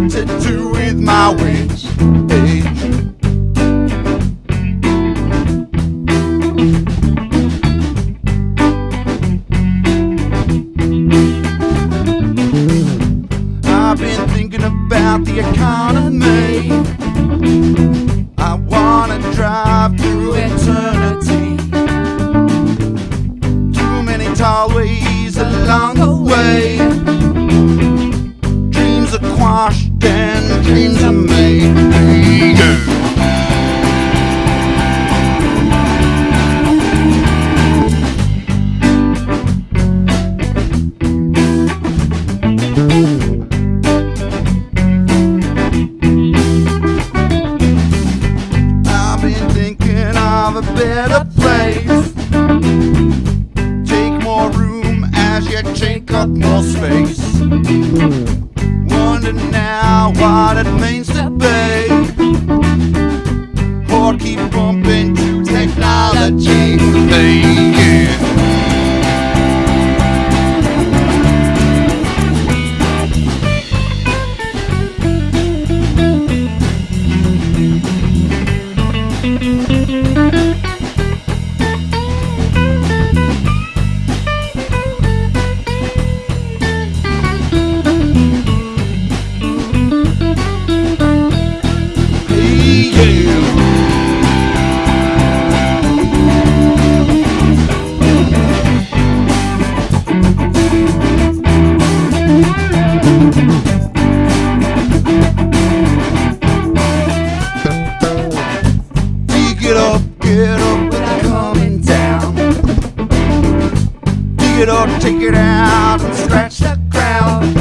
to do with my wage. I've been thinking about the economy. I wanna drive through eternity. Too many tall ways along the way. Take more room as you take up more space. Wonder now what it means to be. Or keep bumping to technology. it or take it out and scratch the ground.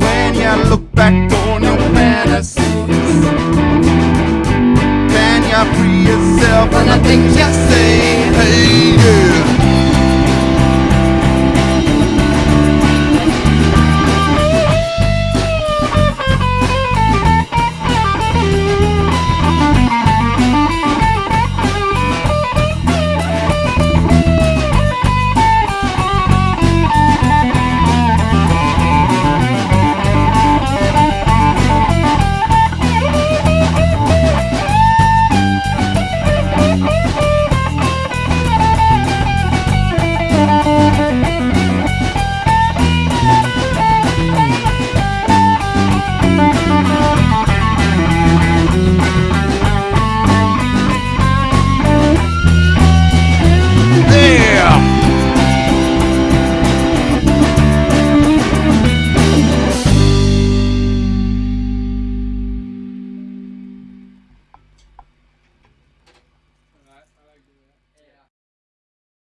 When you look back on your fantasies, can you free yourself from the things you say?